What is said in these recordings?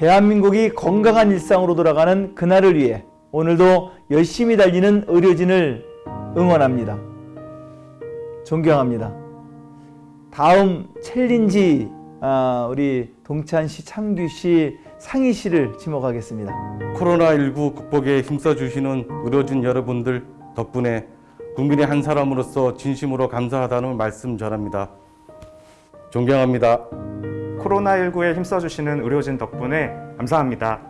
대한민국이 건강한 일상으로 돌아가는 그날을 위해 오늘도 열심히 달리는 의료진을 응원합니다. 존경합니다. 다음 챌린지 아, 우리 동찬 씨, 창규 씨, 상희 씨를 지목하겠습니다. 코로나19 극복에 힘써주시는 의료진 여러분들 덕분에 국민의 한 사람으로서 진심으로 감사하다는 말씀 전합니다. 존경합니다. 코로나19에 힘써주시는 의료진 덕분에 감사합니다.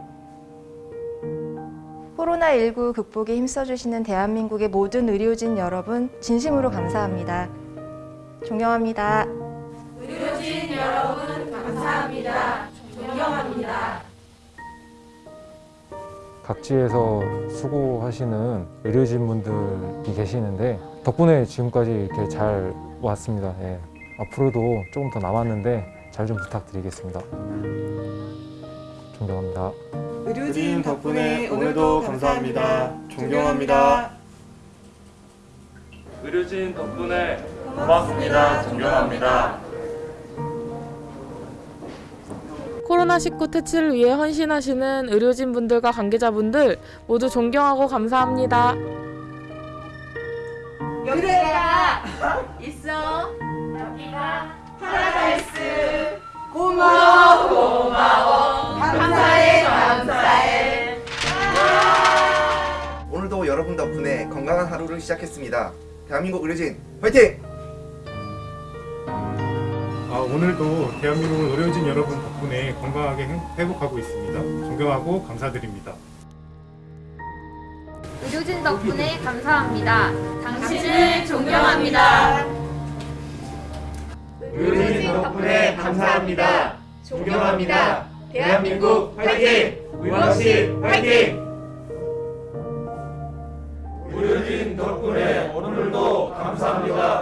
코로나19 극복에 힘써주시는 대한민국의 모든 의료진 여러분 진심으로 감사합니다. 존경합니다. 각지에서 수고하시는 의료진 분들이 계시는데 덕분에 지금까지 이렇게 잘 왔습니다. 예. 앞으로도 조금 더 남았는데 잘 좀 부탁드리겠습니다. 존경합니다. 의료진 덕분에 오늘도 감사합니다. 존경합니다. 의료진 덕분에 고맙습니다. 존경합니다. 코로나19 퇴치를 위해 헌신하시는 의료진분들과 관계자분들 모두 존경하고 감사합니다. 여기가 있어. 여러분 덕분에 건강한 하루를 시작했습니다. 대한민국 의료진 화이팅! 아, 오늘도 대한민국 의료진 여러분 덕분에 건강하게 행- 회복하고 있습니다. 존경하고 감사드립니다. 의료진 덕분에 감사합니다. 당신을 존경합니다. 의료진 덕분에 감사합니다. 존경합니다. 대한민국 화이팅! 의원실 화이팅! 주신 덕분에 오늘도 감사합니다.